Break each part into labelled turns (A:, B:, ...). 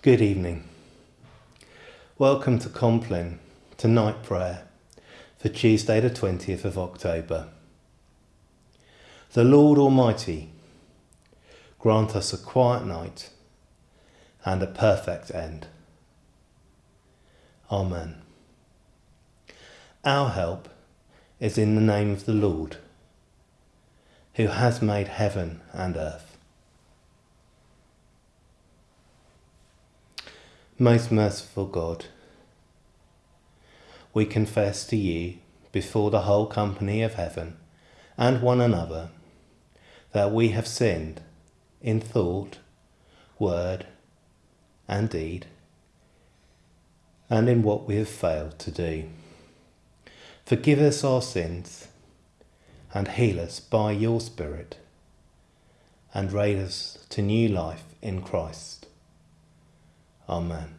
A: Good evening. Welcome to Compline, to night prayer for Tuesday, the 20th of October. The Lord Almighty grant us a quiet night and a perfect end. Amen. Our help is in the name of the Lord, who has made heaven and earth. Most merciful God, we confess to you before the whole company of heaven and one another that we have sinned in thought, word, and deed, and in what we have failed to do. Forgive us our sins and heal us by your Spirit and raise us to new life in Christ. Amen.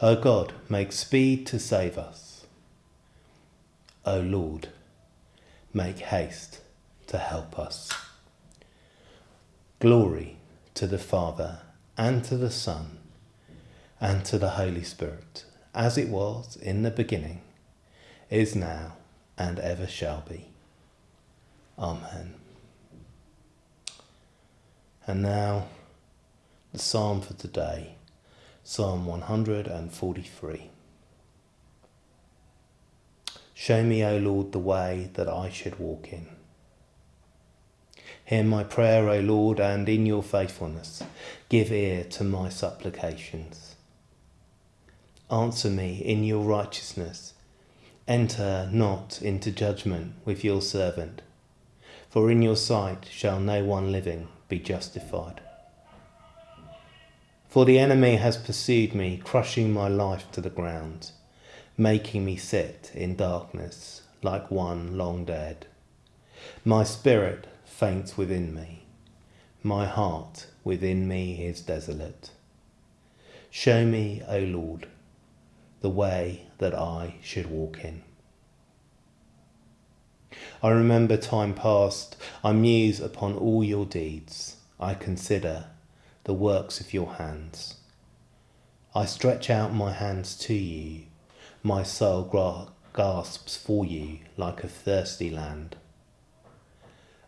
A: O God, make speed to save us. O Lord, make haste to help us. Glory to the Father, and to the Son, and to the Holy Spirit, as it was in the beginning, is now, and ever shall be. Amen. And now, the psalm for today, Psalm 143. Show me, O Lord, the way that I should walk in. Hear my prayer, O Lord, and in your faithfulness give ear to my supplications. Answer me in your righteousness. Enter not into judgment with your servant, for in your sight shall no one living be justified. For the enemy has pursued me, crushing my life to the ground, making me sit in darkness like one long dead. My spirit faints within me, my heart within me is desolate. Show me, O Lord, the way that I should walk in. I remember time past, I muse upon all your deeds, I consider the works of your hands. I stretch out my hands to you, my soul gasps for you like a thirsty land.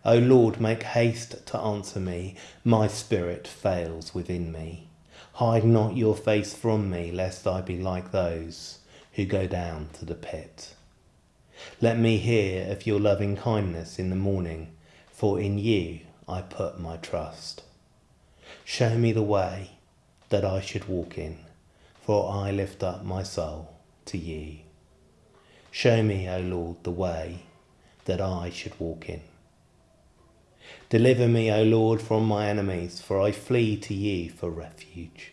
A: O Lord, make haste to answer me, my spirit fails within me. Hide not your face from me, lest I be like those who go down to the pit. Let me hear of your loving kindness in the morning, for in you I put my trust. Show me the way that I should walk in, for I lift up my soul to you. Show me, O Lord, the way that I should walk in. Deliver me, O Lord, from my enemies, for I flee to you for refuge.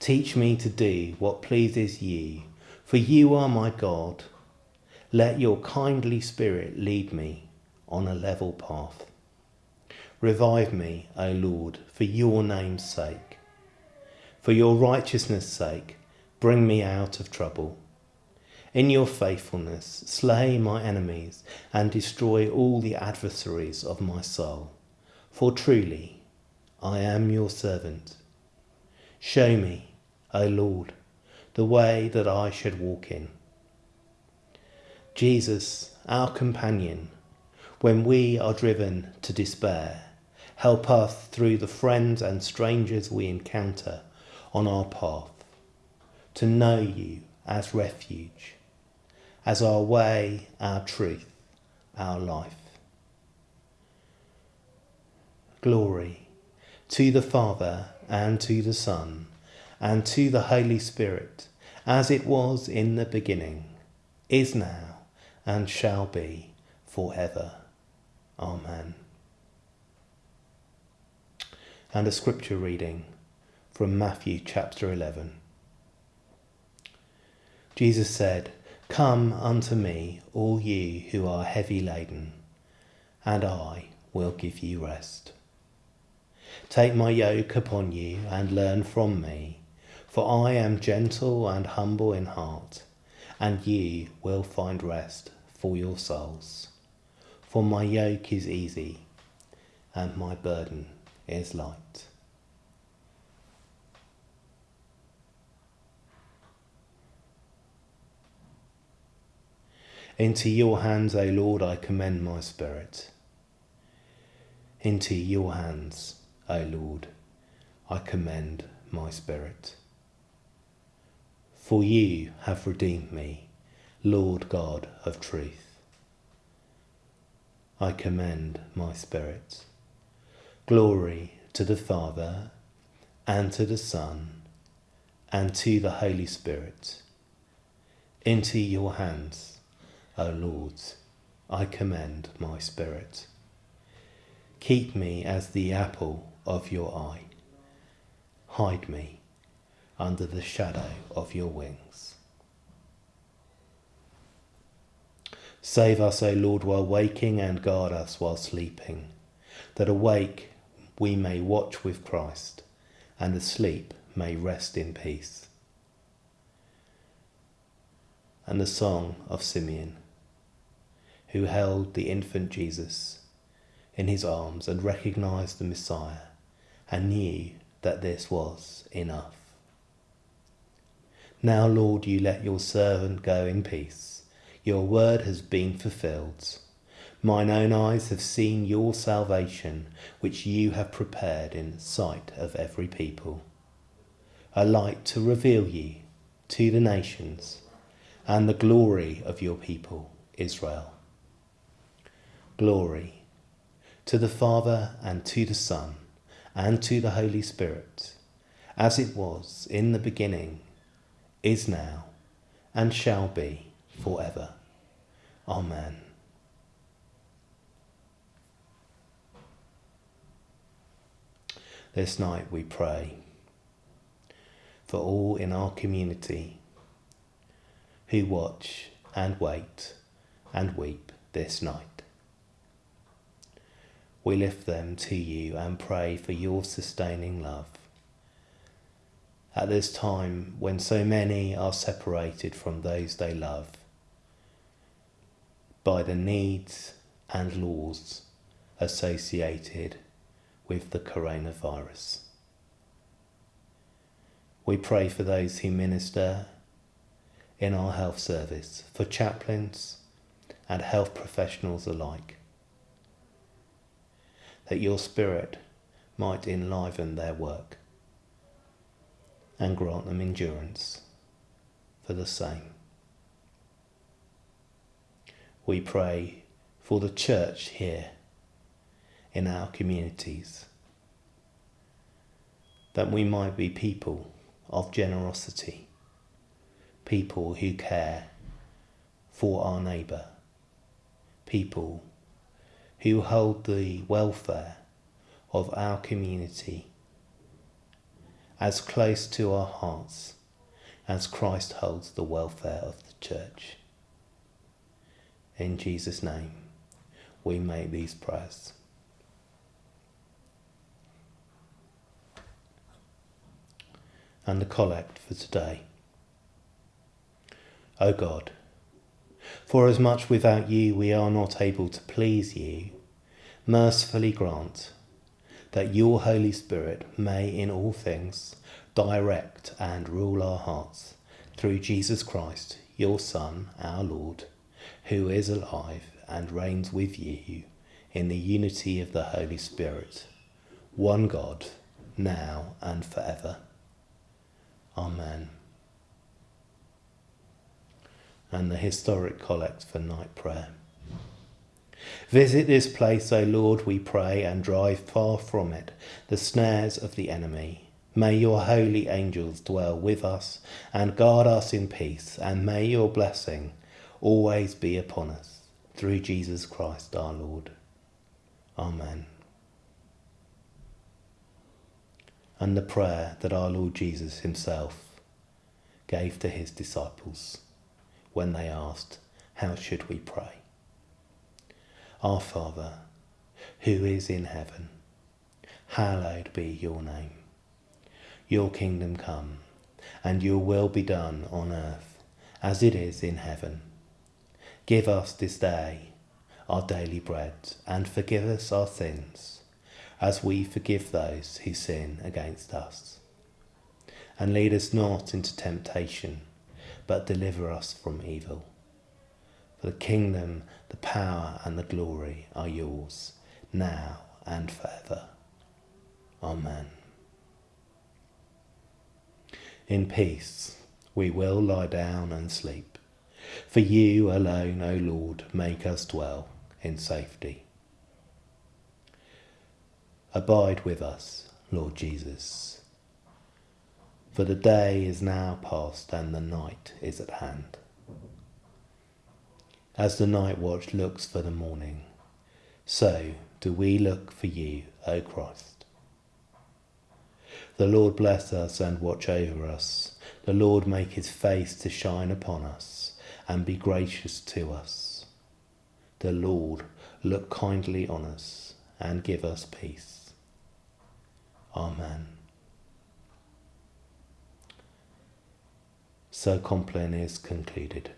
A: Teach me to do what pleases you, for you are my God. Let your kindly spirit lead me on a level path. Revive me, O Lord, for your name's sake. For your righteousness' sake, bring me out of trouble. In your faithfulness, slay my enemies and destroy all the adversaries of my soul. For truly, I am your servant. Show me, O Lord, the way that I should walk in. Jesus, our companion, when we are driven to despair, Help us through the friends and strangers we encounter on our path to know you as refuge, as our way, our truth, our life. Glory to the Father and to the Son and to the Holy Spirit, as it was in the beginning, is now, and shall be for ever. Amen and a scripture reading from Matthew chapter 11. Jesus said, Come unto me, all ye who are heavy laden, and I will give you rest. Take my yoke upon you and learn from me, for I am gentle and humble in heart, and ye will find rest for your souls. For my yoke is easy, and my burden is light. Into your hands, O Lord, I commend my spirit. Into your hands, O Lord, I commend my spirit. For you have redeemed me, Lord God of truth. I commend my spirit. Glory to the Father, and to the Son, and to the Holy Spirit. Into your hands, O Lord, I commend my spirit. Keep me as the apple of your eye. Hide me under the shadow of your wings. Save us, O Lord, while waking, and guard us while sleeping, that awake we may watch with Christ, and asleep may rest in peace. And the song of Simeon, who held the infant Jesus in his arms and recognized the Messiah and knew that this was enough. Now, Lord, you let your servant go in peace. Your word has been fulfilled. Mine own eyes have seen your salvation, which you have prepared in sight of every people. A light to reveal you to the nations and the glory of your people, Israel. Glory to the Father and to the Son and to the Holy Spirit, as it was in the beginning, is now, and shall be forever. Amen. This night we pray for all in our community who watch and wait and weep this night. We lift them to you and pray for your sustaining love. At this time when so many are separated from those they love by the needs and laws associated with the coronavirus. We pray for those who minister in our health service, for chaplains and health professionals alike that your Spirit might enliven their work and grant them endurance for the same. We pray for the church here in our communities, that we might be people of generosity, people who care for our neighbour, people who hold the welfare of our community as close to our hearts as Christ holds the welfare of the church. In Jesus' name, we make these prayers. And the collect for today. O God, for as much without you we are not able to please you, mercifully grant that your Holy Spirit may in all things direct and rule our hearts through Jesus Christ, your Son, our Lord, who is alive and reigns with you in the unity of the Holy Spirit, one God, now and forever. Amen. And the historic collect for night prayer. Visit this place, O Lord, we pray, and drive far from it the snares of the enemy. May your holy angels dwell with us and guard us in peace, and may your blessing always be upon us. Through Jesus Christ our Lord. Amen. And the prayer that our Lord Jesus himself gave to his disciples when they asked, How should we pray? Our Father, who is in heaven, hallowed be your name. Your kingdom come, and your will be done on earth as it is in heaven. Give us this day our daily bread, and forgive us our sins, as we forgive those who sin against us. And lead us not into temptation, but deliver us from evil. For the kingdom, the power, and the glory are yours, now and forever. Amen. In peace we will lie down and sleep. For you alone, O Lord, make us dwell in safety. Abide with us, Lord Jesus. For the day is now past and the night is at hand. As the night watch looks for the morning, so do we look for you, O Christ. The Lord bless us and watch over us. The Lord make his face to shine upon us and be gracious to us. The Lord look kindly on us and give us peace. Amen. So Compline is concluded.